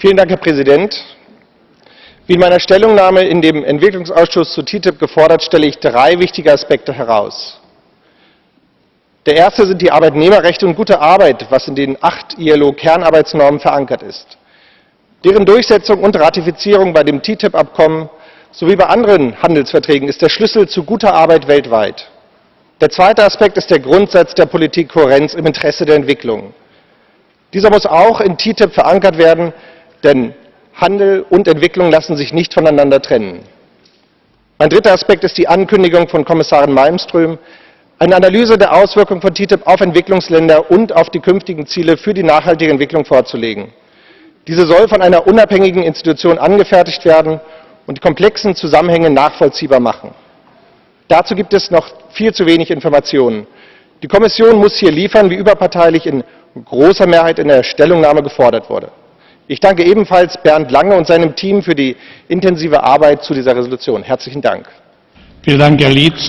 Vielen Dank, Herr Präsident. Wie in meiner Stellungnahme in dem Entwicklungsausschuss zu TTIP gefordert, stelle ich drei wichtige Aspekte heraus. Der erste sind die Arbeitnehmerrechte und gute Arbeit, was in den acht ILO-Kernarbeitsnormen verankert ist. Deren Durchsetzung und Ratifizierung bei dem TTIP-Abkommen sowie bei anderen Handelsverträgen ist der Schlüssel zu guter Arbeit weltweit. Der zweite Aspekt ist der Grundsatz der Politikkohärenz im Interesse der Entwicklung. Dieser muss auch in TTIP verankert werden, denn Handel und Entwicklung lassen sich nicht voneinander trennen. Mein dritter Aspekt ist die Ankündigung von Kommissarin Malmström, eine Analyse der Auswirkungen von TTIP auf Entwicklungsländer und auf die künftigen Ziele für die nachhaltige Entwicklung vorzulegen. Diese soll von einer unabhängigen Institution angefertigt werden und die komplexen Zusammenhänge nachvollziehbar machen. Dazu gibt es noch viel zu wenig Informationen. Die Kommission muss hier liefern, wie überparteilich in großer Mehrheit in der Stellungnahme gefordert wurde. Ich danke ebenfalls Bernd Lange und seinem Team für die intensive Arbeit zu dieser Resolution. Herzlichen Dank. Vielen Dank, Herr Lietz.